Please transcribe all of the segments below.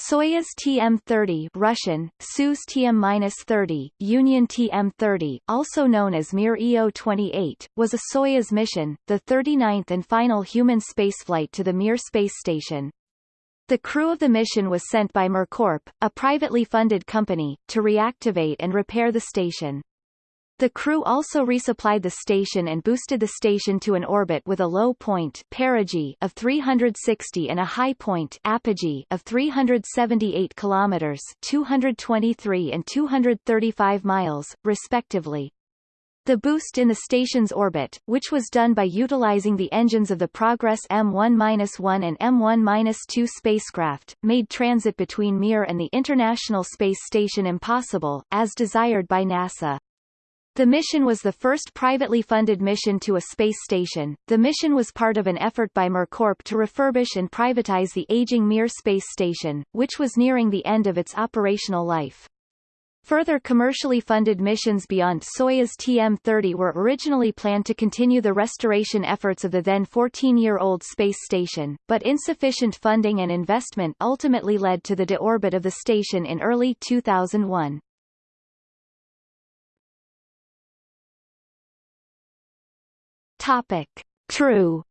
Soyuz TM-30 Russian, Soyuz TM-30, Union TM-30, also known as Mir EO-28, was a Soyuz mission, the 39th and final human spaceflight to the Mir space station. The crew of the mission was sent by Mir Corp, a privately funded company, to reactivate and repair the station. The crew also resupplied the station and boosted the station to an orbit with a low point perigee of 360 and a high point apogee of 378 kilometers 223 and 235 miles, respectively. The boost in the station's orbit, which was done by utilizing the engines of the Progress M1-1 and M1-2 spacecraft, made transit between Mir and the International Space Station impossible, as desired by NASA. The mission was the first privately funded mission to a space station. The mission was part of an effort by Mir Corp to refurbish and privatize the aging Mir space station, which was nearing the end of its operational life. Further commercially funded missions beyond Soyuz TM-30 were originally planned to continue the restoration efforts of the then 14-year-old space station, but insufficient funding and investment ultimately led to the deorbit of the station in early 2001. Topic. True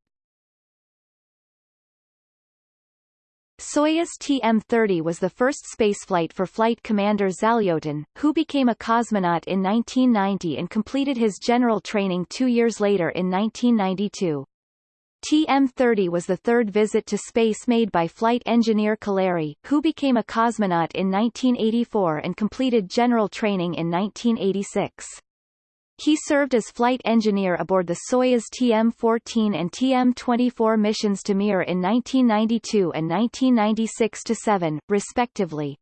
Soyuz TM-30 was the first spaceflight for Flight Commander Zalyotin, who became a cosmonaut in 1990 and completed his general training two years later in 1992. TM-30 was the third visit to space made by flight engineer Kaleri, who became a cosmonaut in 1984 and completed general training in 1986. He served as flight engineer aboard the Soyuz TM-14 and TM-24 missions to Mir in 1992 and 1996-7, respectively.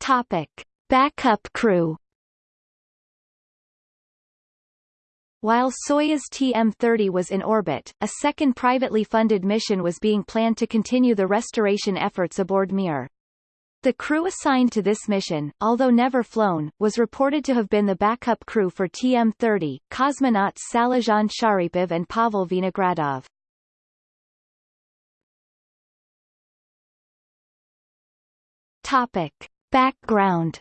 Topic. Backup crew While Soyuz TM-30 was in orbit, a second privately funded mission was being planned to continue the restoration efforts aboard Mir. The crew assigned to this mission, although never flown, was reported to have been the backup crew for TM-30, cosmonauts Salizhan Sharipov and Pavel Vinogradov. Topic. Background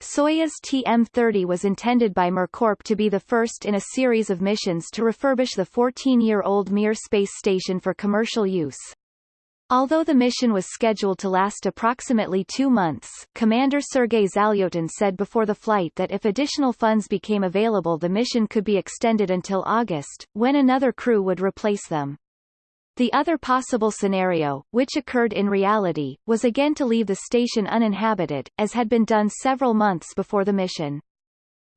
Soyuz TM-30 was intended by Mir Corp to be the first in a series of missions to refurbish the 14-year-old Mir space station for commercial use. Although the mission was scheduled to last approximately two months, Commander Sergei Zalyotin said before the flight that if additional funds became available the mission could be extended until August, when another crew would replace them. The other possible scenario, which occurred in reality, was again to leave the station uninhabited, as had been done several months before the mission.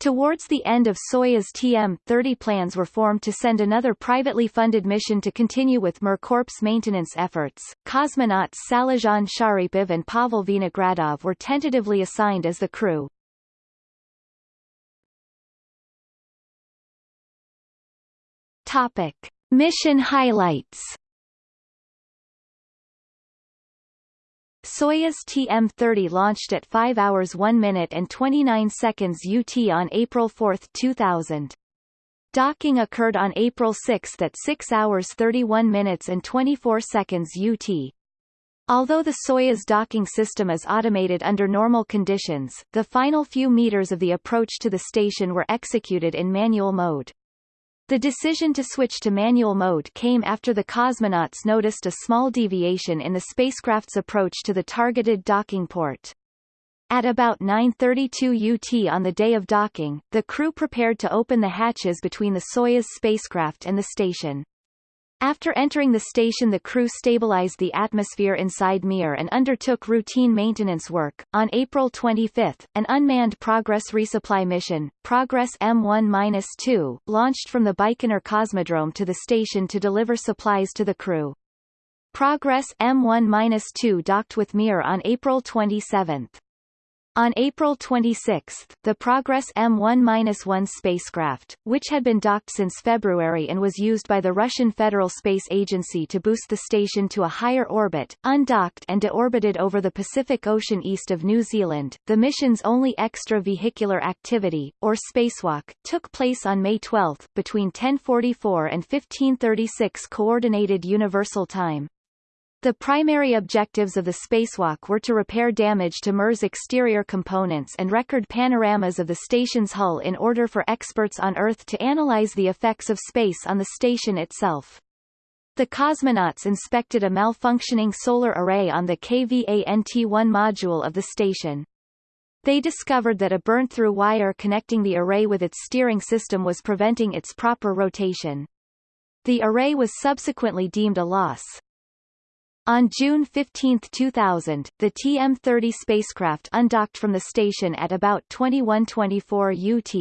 Towards the end of Soyuz TM-30 plans were formed to send another privately funded mission to continue with Mir Corp's maintenance efforts. Cosmonauts Salizhan Sharipov and Pavel Vinogradov were tentatively assigned as the crew. Topic. Mission highlights Soyuz TM-30 launched at 5 hours 1 minute and 29 seconds UT on April 4, 2000. Docking occurred on April 6 at 6 hours 31 minutes and 24 seconds UT. Although the Soyuz docking system is automated under normal conditions, the final few meters of the approach to the station were executed in manual mode. The decision to switch to manual mode came after the cosmonauts noticed a small deviation in the spacecraft's approach to the targeted docking port. At about 9.32 UT on the day of docking, the crew prepared to open the hatches between the Soyuz spacecraft and the station. After entering the station the crew stabilized the atmosphere inside Mir and undertook routine maintenance work. On April 25, an unmanned Progress resupply mission, Progress M1-2, launched from the Baikonur Cosmodrome to the station to deliver supplies to the crew. Progress M1-2 docked with Mir on April 27. On April 26, the Progress M1-1 spacecraft, which had been docked since February and was used by the Russian Federal Space Agency to boost the station to a higher orbit, undocked and deorbited over the Pacific Ocean east of New Zealand. The mission's only extravehicular activity, or spacewalk, took place on May 12, between 10:44 and 15:36 Coordinated Universal Time. The primary objectives of the spacewalk were to repair damage to Mir's exterior components and record panoramas of the station's hull in order for experts on Earth to analyze the effects of space on the station itself. The cosmonauts inspected a malfunctioning solar array on the KVANT-1 module of the station. They discovered that a burnt-through wire connecting the array with its steering system was preventing its proper rotation. The array was subsequently deemed a loss. On June 15, 2000, the TM-30 spacecraft undocked from the station at about 2124 UT.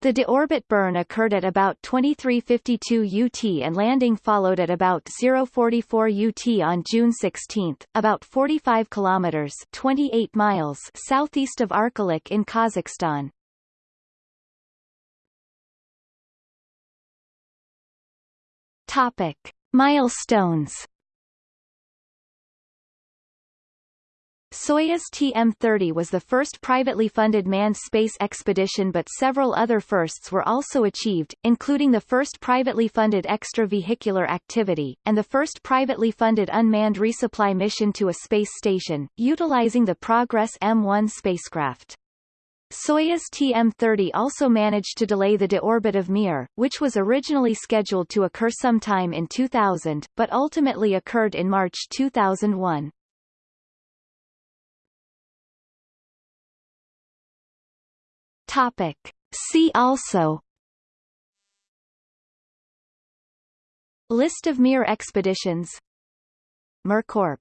The deorbit burn occurred at about 2352 UT and landing followed at about 044 UT on June 16, about 45 kilometers 28 miles southeast of Arkalyk in Kazakhstan. Topic: Milestones Soyuz TM-30 was the first privately funded manned space expedition but several other firsts were also achieved, including the first privately funded extravehicular activity, and the first privately funded unmanned resupply mission to a space station, utilizing the Progress M1 spacecraft. Soyuz TM-30 also managed to delay the deorbit of Mir, which was originally scheduled to occur sometime in 2000, but ultimately occurred in March 2001. Topic. See also. List of Mir expeditions. Mir Corp